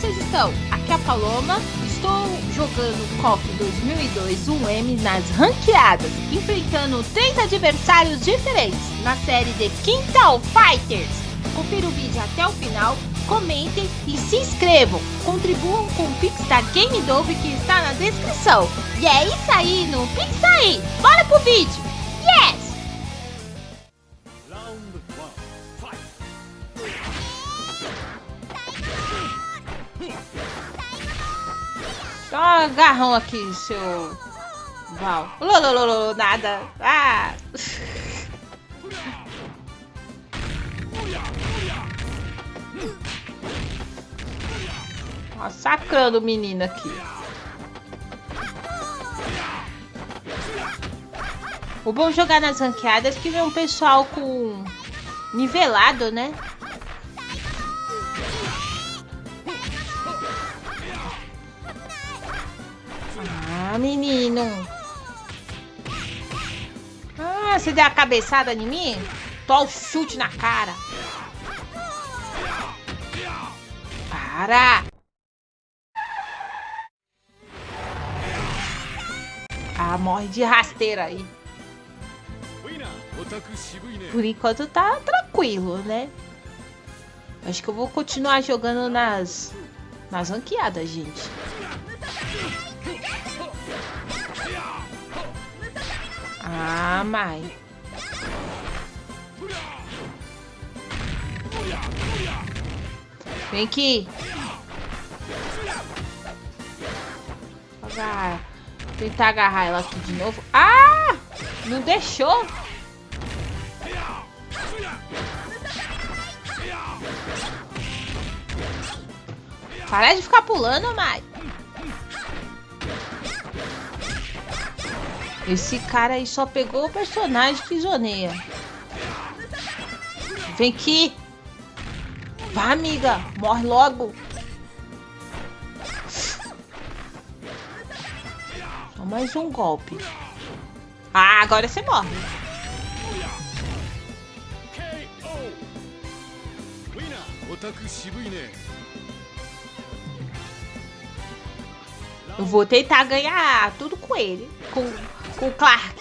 vocês estão? Aqui é a Paloma, estou jogando KOF 2002 1M nas ranqueadas, enfrentando três adversários diferentes na série de Quintal Fighters. Confira o vídeo até o final, comentem e se inscrevam. Contribuam com o Pix da Game Dove que está na descrição. E é isso aí, não pensa aí. Bora pro vídeo. Yes! Dá um agarrão aqui, seu Val. Lolololo, nada. Ah! Massacrando o menino aqui. O bom jogar nas ranqueadas é que vem um pessoal com nivelado, né? Ah, menino. Ah, você deu a cabeçada em mim? Tô o chute na cara. Para. Ah, morre de rasteira aí. Por enquanto tá tranquilo, né? Acho que eu vou continuar jogando nas, nas ranqueadas, gente. Ah, mãe. Vem aqui. Vai. Tentar agarrar ela aqui de novo. Ah! Não deixou. Para de ficar pulando, Mai. Esse cara aí só pegou o personagem que zoneia. Vem aqui. Vá, amiga. Morre logo. Só mais um golpe. Ah, agora você morre. Eu vou tentar ganhar tudo com ele. Com com o Clark.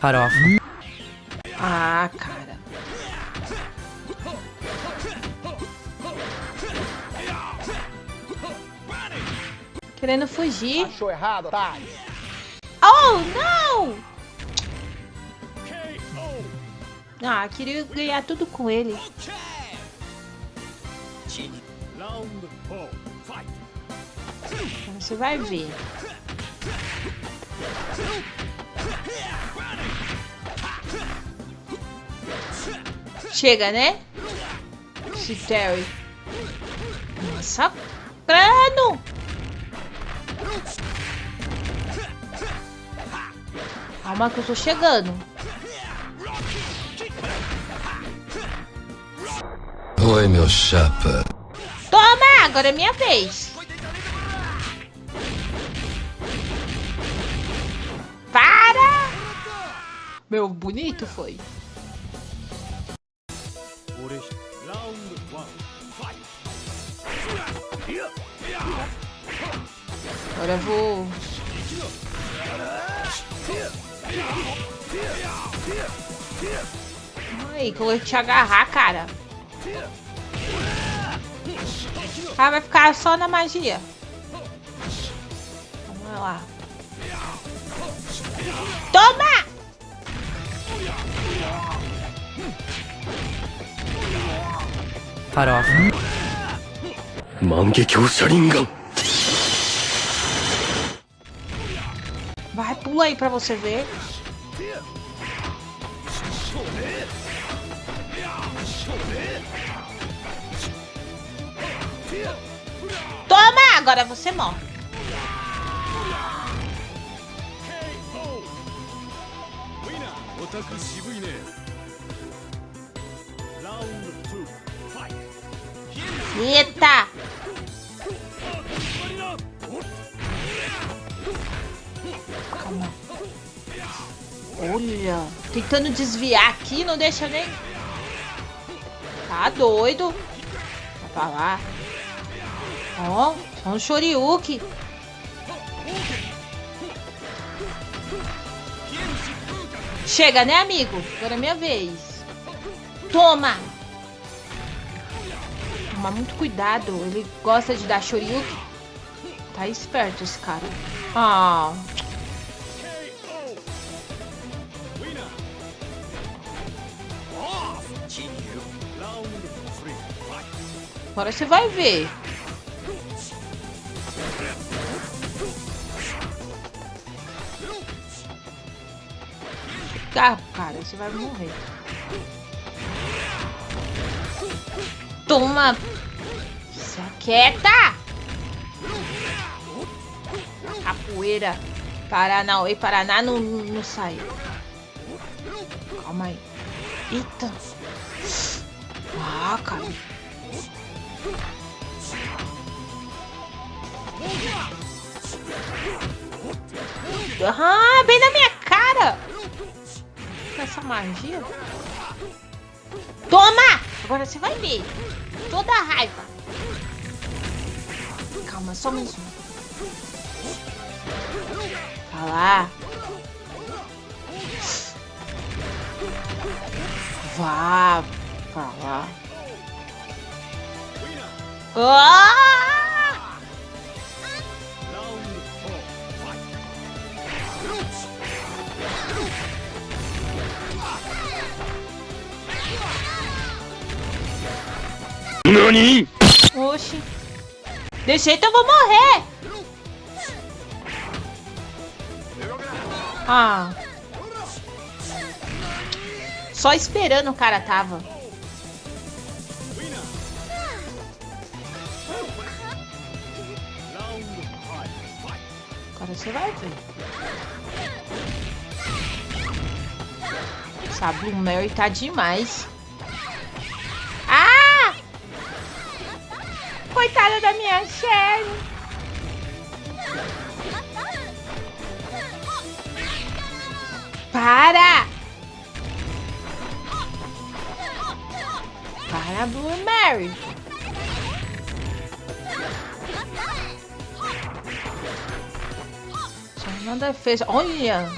Farofa. Ah, cara. Querendo fugir. Achou errado, tá? Oh, não! Ah, queria ganhar tudo com ele. Você vai ver. Chega, né? Esse Terry. Massacrando! Calma que eu tô chegando. Oi, meu chapa. Agora é minha vez. Para! Meu, bonito foi. Agora vou... Ai, que eu te agarrar, cara. Ah, vai ficar só na magia. Vamos lá. Toma! Farofa. Mangekyo Sharingan. Vai, pula aí pra você ver. Toma! Agora você morre. Eita! Calma. Olha, tentando desviar aqui, não deixa nem... Tá doido. Vai pra lá. Ó, um Shoryuken. Chega, né, amigo? Agora é minha vez. Toma! Toma muito cuidado. Ele gosta de dar Shoryuken. Tá esperto esse cara. Ah... Agora você vai ver. Carro, cara, você vai morrer. Toma! Se aquieta! Capoeira. Paraná, e Paraná não, não sai. Calma aí. Eita. Ah, cara. Ah, bem na minha magia. Toma! Agora você vai ver. Toda a raiva. Calma, só mais um. Tá lá. Vá pra lá. Ah! NANI? Oxi. Jeito eu vou morrer. Ah. Só esperando o cara tava. Agora você vai ver. Essa Blue Mary tá demais. Coitada da minha Sherry. Para! Para, Blue Mary. Só uma defesa. Olha!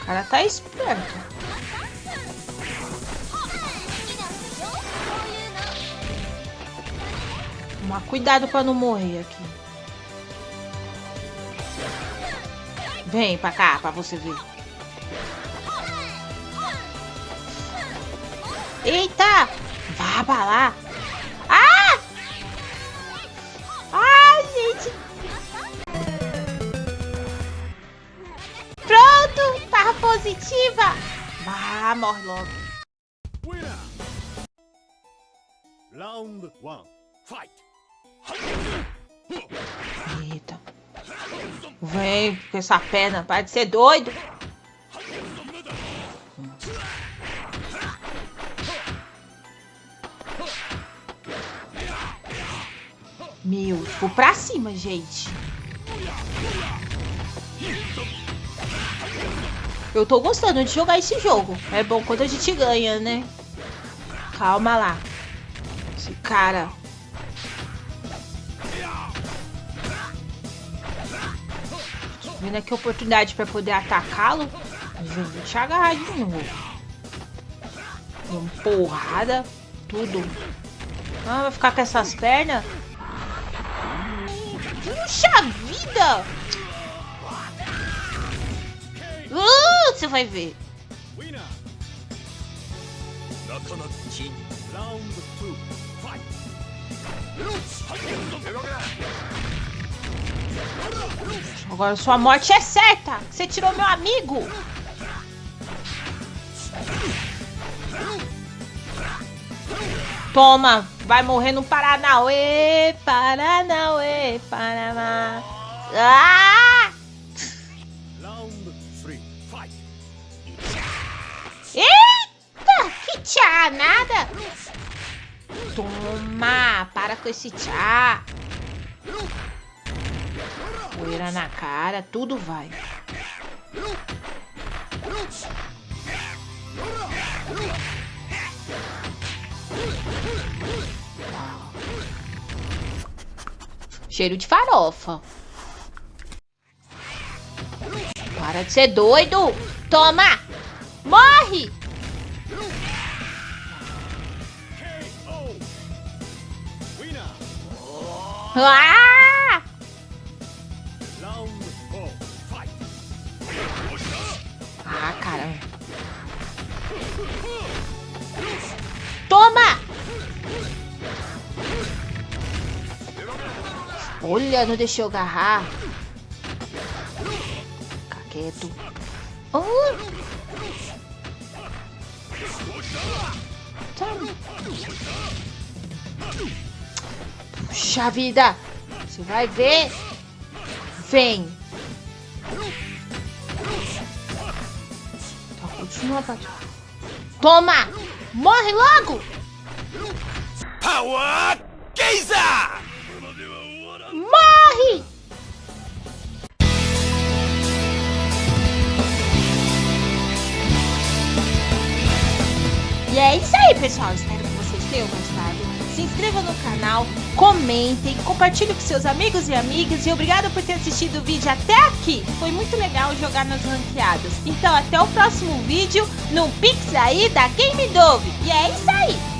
O cara tá esperto. Cuidado pra não morrer aqui. Vem pra cá pra você ver. Eita! Vá pra lá. Ah! Ai, gente. Pronto! Tá positiva. Vá, morre logo. Round one, fight! Vem com essa perna. Para de ser doido. Meu, vou pra cima, gente. Eu tô gostando de jogar esse jogo. É bom quando a gente ganha, né? Calma lá. Esse cara Vendo aqui a oportunidade para poder atacá-lo. Vou te agarrar de novo. Uma porrada. Tudo. Ah, vai ficar com essas pernas? Puxa vida! Uh, você vai ver. Round two, fight! Agora sua morte é certa. Você tirou meu amigo. Toma, vai morrer no Paranauê, Paranauê, Paraná. Ah! Eita, que tchá, nada. Toma, para com esse tchá. Poeira na cara, tudo vai. Cheiro de farofa. Para de ser doido. Toma! Morre! Ah! Olha, não deixou agarrar. Fica quieto. Oh. Puxa vida. Você vai ver. Vem. Tá, continua. Toma! Morre logo! Pessoal. Espero que vocês tenham gostado. Se inscreva no canal, comentem, compartilhe com seus amigos e amigas. E obrigado por ter assistido o vídeo até aqui. Foi muito legal jogar nas ranqueadas. Então, até o próximo vídeo no Pix aí da Game Dove. E é isso aí.